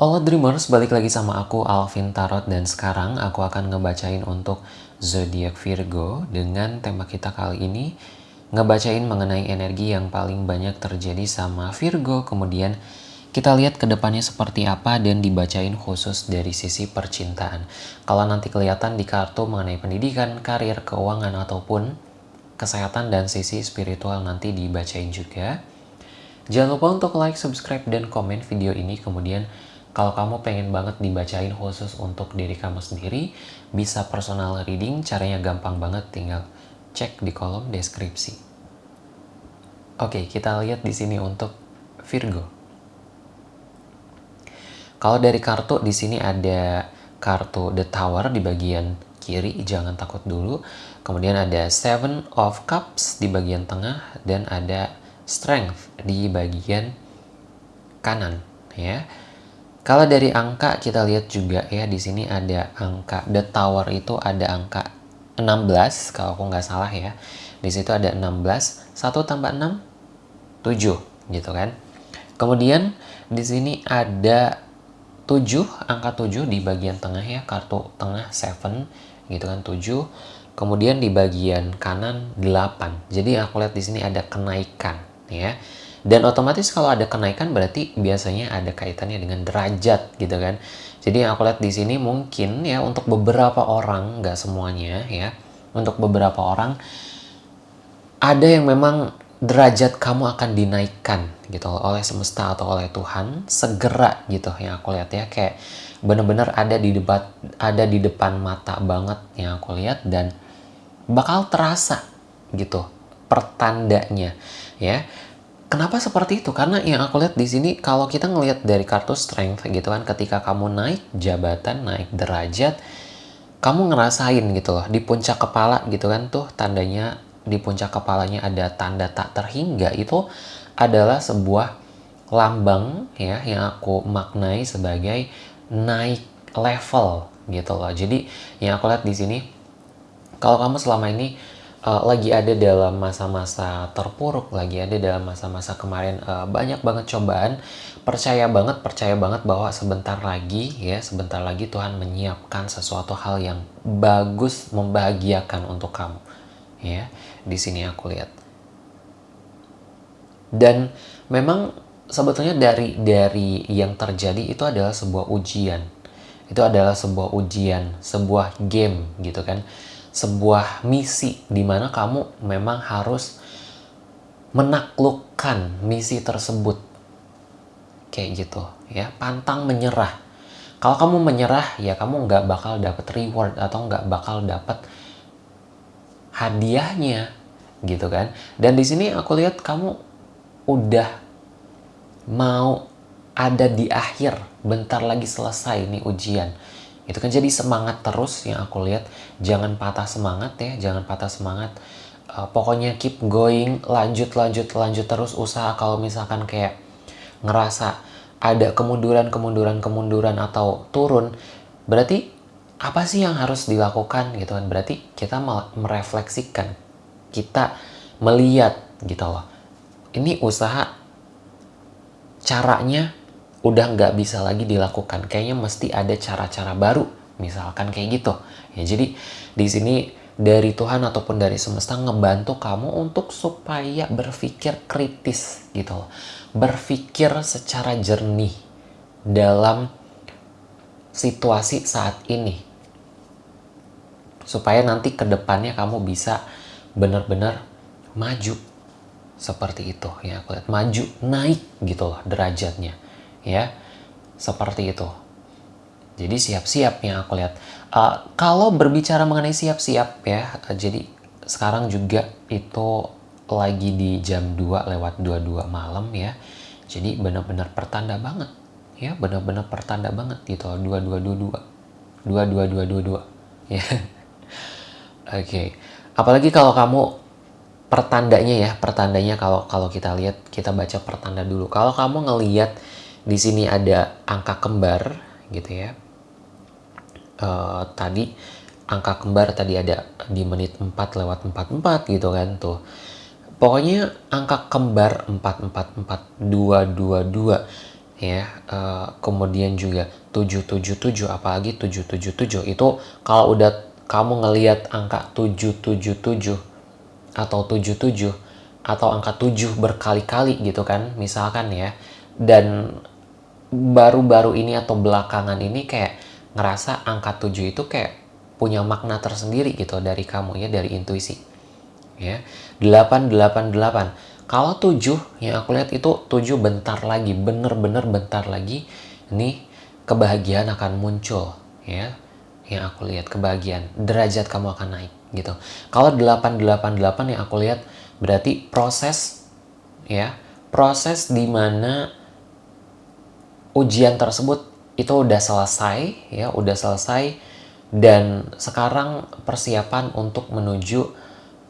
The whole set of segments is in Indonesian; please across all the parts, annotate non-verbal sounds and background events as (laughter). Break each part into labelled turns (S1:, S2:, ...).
S1: Halo Dreamers, balik lagi sama aku Alvin Tarot dan sekarang aku akan ngebacain untuk zodiak Virgo dengan tema kita kali ini ngebacain mengenai energi yang paling banyak terjadi sama Virgo kemudian kita lihat ke depannya seperti apa dan dibacain khusus dari sisi percintaan. Kalau nanti kelihatan di kartu mengenai pendidikan, karir, keuangan ataupun kesehatan dan sisi spiritual nanti dibacain juga. Jangan lupa untuk like, subscribe, dan komen video ini. Kemudian kalau kamu pengen banget dibacain khusus untuk diri kamu sendiri, bisa personal reading, caranya gampang banget, tinggal cek di kolom deskripsi. Oke, kita lihat di sini untuk Virgo. Kalau dari kartu di sini ada kartu The Tower di bagian kiri, jangan takut dulu. Kemudian ada Seven of Cups di bagian tengah dan ada Strength di bagian kanan ya. Kalau dari angka kita lihat juga ya di sini ada angka The Tower itu ada angka 16 kalau aku nggak salah ya. Di situ ada 16, 1 tambah 6 7 gitu kan. Kemudian di sini ada 7, angka 7 di bagian tengah ya, kartu tengah 7 gitu kan 7. Kemudian di bagian kanan 8. Jadi aku lihat di sini ada kenaikan ya. Dan otomatis kalau ada kenaikan berarti biasanya ada kaitannya dengan derajat gitu kan. Jadi aku lihat di sini mungkin ya untuk beberapa orang, nggak semuanya ya. Untuk beberapa orang ada yang memang derajat kamu akan dinaikkan gitu oleh semesta atau oleh Tuhan segera gitu yang aku lihat ya kayak bener-bener ada di debat ada di depan mata banget yang aku lihat dan bakal terasa gitu pertandanya ya kenapa seperti itu karena yang aku lihat di sini kalau kita ngelihat dari kartu strength gitu kan ketika kamu naik jabatan naik derajat kamu ngerasain gitu loh di puncak kepala gitu kan tuh tandanya di puncak kepalanya ada tanda tak terhingga itu adalah sebuah lambang ya yang aku maknai sebagai naik level gitu loh. Jadi yang aku lihat di sini kalau kamu selama ini uh, lagi ada dalam masa-masa terpuruk, lagi ada dalam masa-masa kemarin uh, banyak banget cobaan, percaya banget, percaya banget bahwa sebentar lagi ya, sebentar lagi Tuhan menyiapkan sesuatu hal yang bagus, membahagiakan untuk kamu ya. Di sini aku lihat. Dan memang sebetulnya dari dari yang terjadi itu adalah sebuah ujian. Itu adalah sebuah ujian sebuah game gitu kan sebuah misi di mana kamu memang harus menaklukkan misi tersebut. Kayak gitu ya. Pantang menyerah. Kalau kamu menyerah ya kamu nggak bakal dapat reward atau nggak bakal dapat hadiahnya gitu kan. Dan di sini aku lihat kamu udah mau ada di akhir bentar lagi selesai nih ujian itu kan jadi semangat terus yang aku lihat. Jangan patah semangat ya jangan patah semangat. Uh, pokoknya keep going lanjut lanjut lanjut terus usaha kalau misalkan kayak ngerasa ada kemunduran kemunduran kemunduran atau turun berarti apa sih yang harus dilakukan gitu kan? Berarti kita merefleksikan kita melihat gitu loh. Ini usaha caranya udah nggak bisa lagi dilakukan. Kayaknya mesti ada cara-cara baru misalkan kayak gitu. Ya jadi di sini dari Tuhan ataupun dari semesta ngebantu kamu untuk supaya berpikir kritis gitu loh. Berpikir secara jernih dalam situasi saat ini. Supaya nanti ke depannya kamu bisa benar-benar maju. Seperti itu ya aku lihat. Maju naik gitu loh derajatnya ya seperti itu jadi siap-siap yang aku lihat uh, kalau berbicara mengenai siap-siap ya uh, jadi sekarang juga itu lagi di jam 2 lewat 22 malam ya jadi benar-benar pertanda banget ya benar-benar pertanda banget gitu 2222 22222 ya (laughs) Oke, okay. apalagi kalau kamu pertandanya ya, pertandanya kalau kalau kita lihat kita baca pertanda dulu. Kalau kamu ngeliat di sini ada angka kembar gitu ya. Uh, tadi angka kembar tadi ada di menit 4 lewat 44 gitu kan tuh. Pokoknya angka kembar 444 222 ya uh, kemudian juga 777 apalagi 777 itu kalau udah kamu ngelihat angka 777 atau 77 atau angka 7 berkali-kali gitu kan misalkan ya dan baru-baru ini atau belakangan ini kayak ngerasa angka 7 itu kayak punya makna tersendiri gitu dari kamu ya dari intuisi. Ya 888 kalau 7 yang aku lihat itu 7 bentar lagi bener-bener bentar lagi nih kebahagiaan akan muncul ya. Yang aku lihat kebahagiaan derajat kamu akan naik gitu. Kalau 888 yang aku lihat berarti proses ya proses di mana ujian tersebut itu udah selesai ya udah selesai dan sekarang persiapan untuk menuju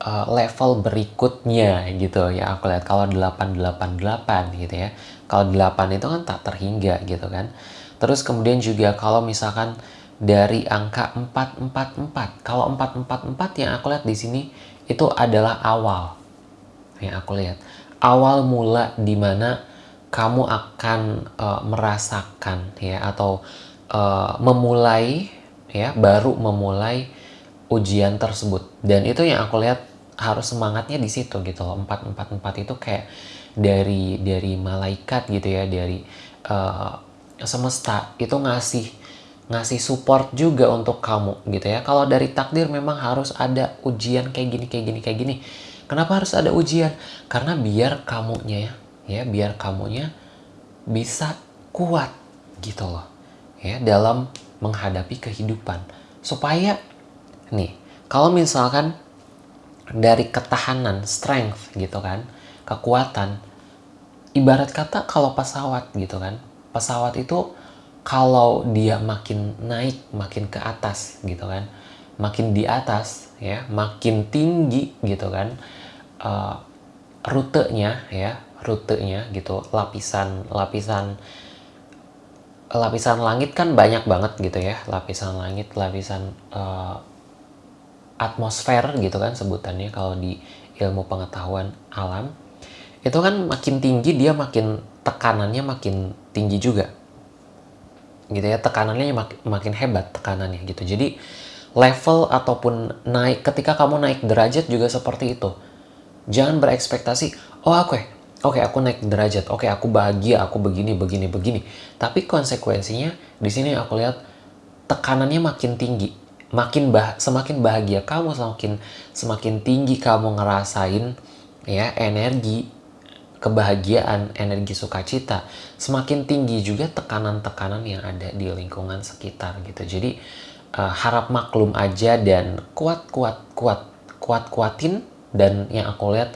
S1: uh, level berikutnya gitu ya aku lihat kalau 888 gitu ya kalau 8 itu kan tak terhingga gitu kan terus kemudian juga kalau misalkan dari angka 444. Kalau 444 yang aku lihat di sini itu adalah awal. Yang aku lihat. Awal mula di mana kamu akan uh, merasakan ya atau uh, memulai ya baru memulai ujian tersebut. Dan itu yang aku lihat harus semangatnya di situ gitu loh. 444 itu kayak dari dari malaikat gitu ya, dari uh, semesta itu ngasih ngasih support juga untuk kamu gitu ya. Kalau dari takdir memang harus ada ujian kayak gini, kayak gini, kayak gini. Kenapa harus ada ujian? Karena biar kamunya ya, ya biar kamunya bisa kuat gitu loh. Ya, dalam menghadapi kehidupan. Supaya nih, kalau misalkan dari ketahanan, strength gitu kan, kekuatan ibarat kata kalau pesawat gitu kan. Pesawat itu kalau dia makin naik, makin ke atas gitu kan, makin di atas ya, makin tinggi gitu kan, uh, rutenya ya, rutenya gitu, lapisan lapisan lapisan langit kan banyak banget gitu ya, lapisan langit, lapisan uh, atmosfer gitu kan sebutannya kalau di ilmu pengetahuan alam. Itu kan makin tinggi dia makin tekanannya makin tinggi juga. Gitu ya tekanannya mak makin hebat tekanannya gitu. Jadi level ataupun naik ketika kamu naik derajat juga seperti itu. Jangan berekspektasi oh oke okay, oke okay, aku naik derajat. Oke okay, aku bahagia aku begini begini begini. Tapi konsekuensinya di sini aku lihat tekanannya makin tinggi. Makin bah semakin bahagia kamu semakin semakin tinggi kamu ngerasain ya energi kebahagiaan, energi sukacita, semakin tinggi juga tekanan-tekanan yang ada di lingkungan sekitar gitu. Jadi uh, harap maklum aja dan kuat-kuat kuat kuat-kuatin. Dan yang aku lihat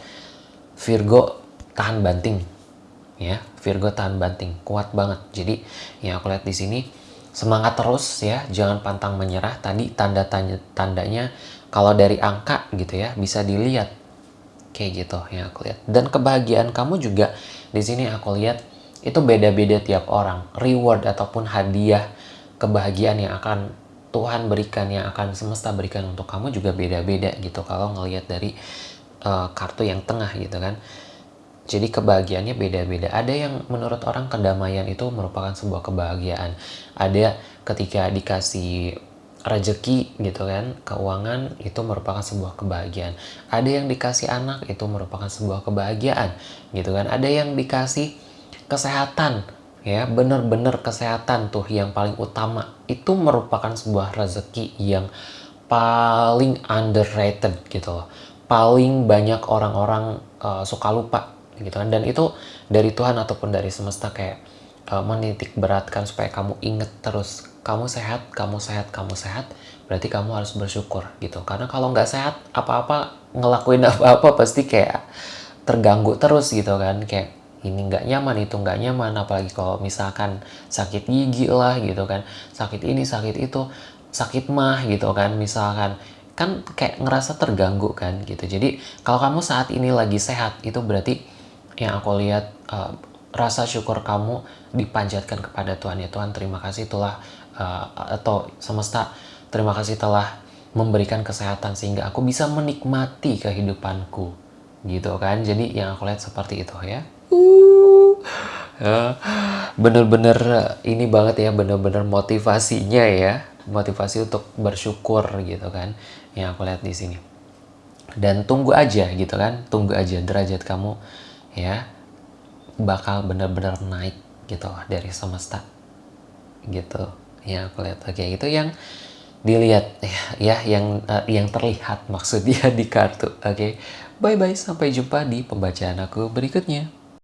S1: Virgo tahan banting. Ya Virgo tahan banting kuat banget. Jadi yang aku lihat di sini semangat terus ya jangan pantang menyerah. Tadi tanda tanda tandanya kalau dari angka gitu ya bisa dilihat. Kayak gitu yang aku lihat. Dan kebahagiaan kamu juga di sini aku lihat itu beda-beda tiap orang. Reward ataupun hadiah kebahagiaan yang akan Tuhan berikan yang akan semesta berikan untuk kamu juga beda-beda gitu. Kalau ngelihat dari uh, kartu yang tengah gitu kan jadi kebahagiaannya beda-beda ada yang menurut orang kedamaian itu merupakan sebuah kebahagiaan ada ketika dikasih rezeki gitu kan, keuangan itu merupakan sebuah kebahagiaan. Ada yang dikasih anak itu merupakan sebuah kebahagiaan gitu kan. Ada yang dikasih kesehatan ya, benar-benar kesehatan tuh yang paling utama. Itu merupakan sebuah rezeki yang paling underrated gitu loh. Paling banyak orang-orang uh, suka lupa gitu kan dan itu dari Tuhan ataupun dari semesta kayak uh, menitik beratkan supaya kamu inget terus kamu sehat, kamu sehat, kamu sehat, berarti kamu harus bersyukur gitu. Karena kalau nggak sehat, apa-apa ngelakuin apa-apa pasti kayak terganggu terus gitu kan, kayak ini nggak nyaman, itu nggak nyaman, apalagi kalau misalkan sakit gigi lah gitu kan, sakit ini, sakit itu, sakit mah gitu kan, misalkan kan kayak ngerasa terganggu kan gitu. Jadi kalau kamu saat ini lagi sehat, itu berarti yang aku lihat uh, rasa syukur kamu dipanjatkan kepada Tuhan. Ya Tuhan terima kasih itulah uh, atau semesta terima kasih telah memberikan kesehatan sehingga aku bisa menikmati kehidupanku. Gitu kan? Jadi yang aku lihat seperti itu ya. Uh, bener-bener ini banget ya bener-bener motivasinya ya. Motivasi untuk bersyukur gitu kan yang aku lihat di sini. Dan tunggu aja gitu kan tunggu aja derajat kamu ya bakal bener-bener naik gitu dari semesta. Gitu. Ya aku lihat oke itu yang dilihat ya, (laughs) ya yang uh, yang terlihat maksudnya (laughs) di kartu. Oke. Bye bye sampai jumpa di pembacaan aku berikutnya